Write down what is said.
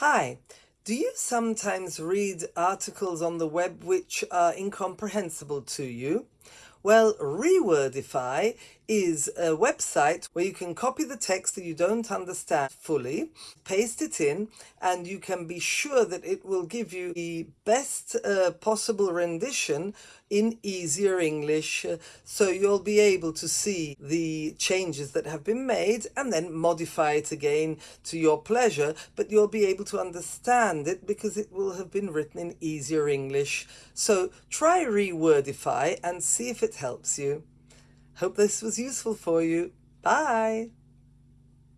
Hi, do you sometimes read articles on the web which are incomprehensible to you? Well, Rewordify is a website where you can copy the text that you don't understand fully, paste it in, and you can be sure that it will give you the best uh, possible rendition in easier English. So you'll be able to see the changes that have been made and then modify it again to your pleasure, but you'll be able to understand it because it will have been written in easier English. So try Rewordify and see if it helps you. Hope this was useful for you. Bye!